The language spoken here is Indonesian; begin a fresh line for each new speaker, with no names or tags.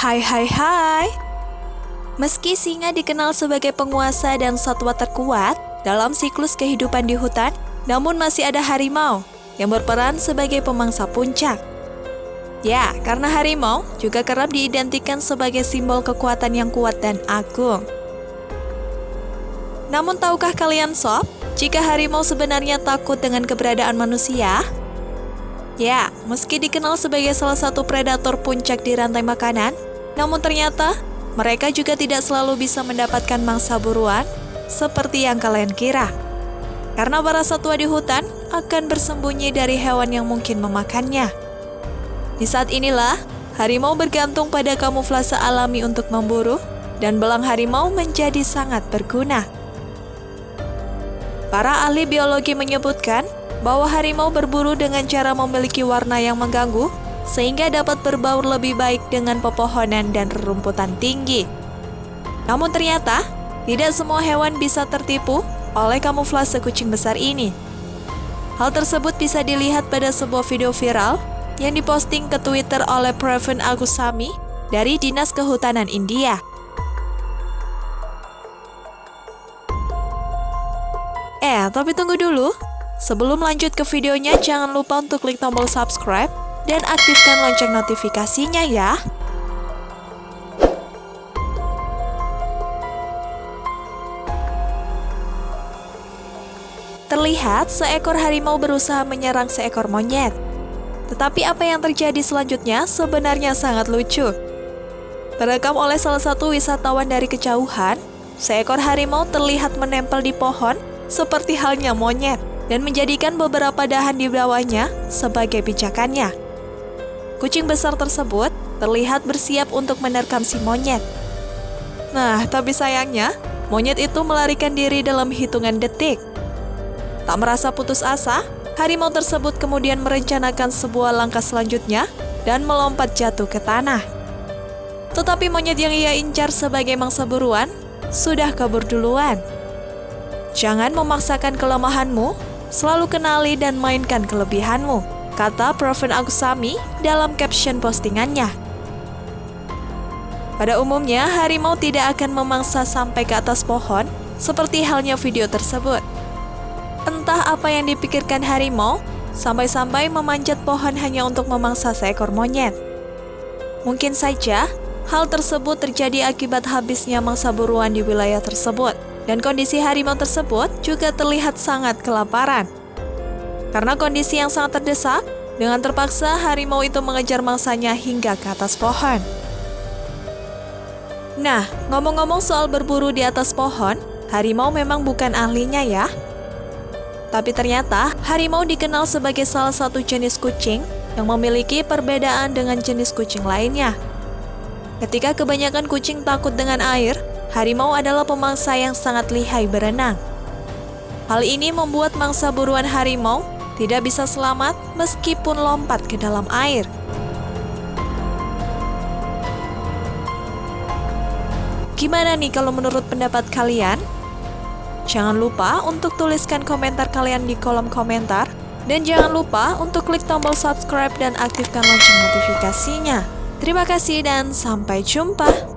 Hai hai hai. Meski singa dikenal sebagai penguasa dan satwa terkuat dalam siklus kehidupan di hutan, namun masih ada harimau yang berperan sebagai pemangsa puncak. Ya, karena harimau juga kerap diidentikan sebagai simbol kekuatan yang kuat dan agung. Namun tahukah kalian sob, jika harimau sebenarnya takut dengan keberadaan manusia? Ya, meski dikenal sebagai salah satu predator puncak di rantai makanan, namun ternyata mereka juga tidak selalu bisa mendapatkan mangsa buruan seperti yang kalian kira. Karena para satwa di hutan akan bersembunyi dari hewan yang mungkin memakannya. Di saat inilah, harimau bergantung pada kamuflase alami untuk memburu, dan belang harimau menjadi sangat berguna. Para ahli biologi menyebutkan bahwa harimau berburu dengan cara memiliki warna yang mengganggu, sehingga dapat berbaur lebih baik dengan pepohonan dan rerumputan tinggi. Namun ternyata, tidak semua hewan bisa tertipu oleh kamuflase kucing besar ini. Hal tersebut bisa dilihat pada sebuah video viral yang diposting ke Twitter oleh Pravin Agusami dari Dinas Kehutanan India. Eh, tapi tunggu dulu. Sebelum lanjut ke videonya, jangan lupa untuk klik tombol subscribe dan aktifkan lonceng notifikasinya ya. Terlihat seekor harimau berusaha menyerang seekor monyet. Tetapi apa yang terjadi selanjutnya sebenarnya sangat lucu. Terekam oleh salah satu wisatawan dari kejauhan, seekor harimau terlihat menempel di pohon seperti halnya monyet dan menjadikan beberapa dahan di bawahnya sebagai pijakannya. Kucing besar tersebut terlihat bersiap untuk menerkam si monyet. Nah, tapi sayangnya, monyet itu melarikan diri dalam hitungan detik. Tak merasa putus asa, harimau tersebut kemudian merencanakan sebuah langkah selanjutnya dan melompat jatuh ke tanah. Tetapi monyet yang ia incar sebagai mangsa buruan sudah kabur duluan. Jangan memaksakan kelemahanmu Selalu kenali dan mainkan kelebihanmu, kata Profen Agusami dalam caption postingannya. Pada umumnya, harimau tidak akan memangsa sampai ke atas pohon, seperti halnya video tersebut. Entah apa yang dipikirkan harimau, sampai-sampai memanjat pohon hanya untuk memangsa seekor monyet. Mungkin saja, hal tersebut terjadi akibat habisnya mangsa buruan di wilayah tersebut dan kondisi harimau tersebut juga terlihat sangat kelaparan. Karena kondisi yang sangat terdesak, dengan terpaksa harimau itu mengejar mangsanya hingga ke atas pohon. Nah, ngomong-ngomong soal berburu di atas pohon, harimau memang bukan ahlinya ya. Tapi ternyata, harimau dikenal sebagai salah satu jenis kucing yang memiliki perbedaan dengan jenis kucing lainnya. Ketika kebanyakan kucing takut dengan air, harimau adalah pemangsa yang sangat lihai berenang. Hal ini membuat mangsa buruan harimau tidak bisa selamat meskipun lompat ke dalam air. Gimana nih kalau menurut pendapat kalian? Jangan lupa untuk tuliskan komentar kalian di kolom komentar. Dan jangan lupa untuk klik tombol subscribe dan aktifkan lonceng notifikasinya. Terima kasih dan sampai jumpa.